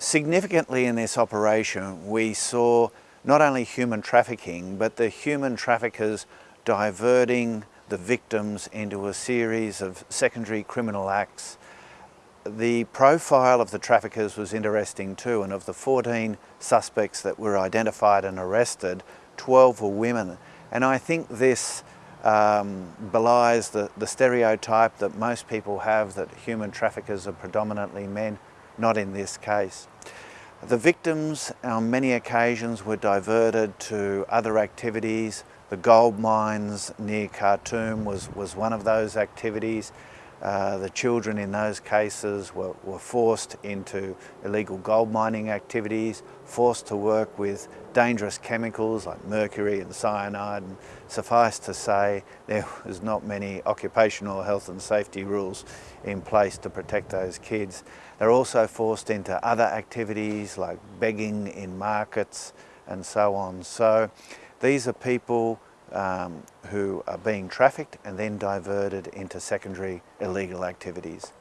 Significantly in this operation we saw not only human trafficking but the human traffickers diverting the victims into a series of secondary criminal acts. The profile of the traffickers was interesting too and of the 14 suspects that were identified and arrested, 12 were women and I think this um, belies the, the stereotype that most people have that human traffickers are predominantly men not in this case. The victims on many occasions were diverted to other activities. The gold mines near Khartoum was, was one of those activities. Uh, the children in those cases were, were, forced into illegal gold mining activities, forced to work with dangerous chemicals like mercury and cyanide. And suffice to say, there was not many occupational health and safety rules in place to protect those kids. They're also forced into other activities like begging in markets and so on. So these are people um, who are being trafficked and then diverted into secondary illegal activities.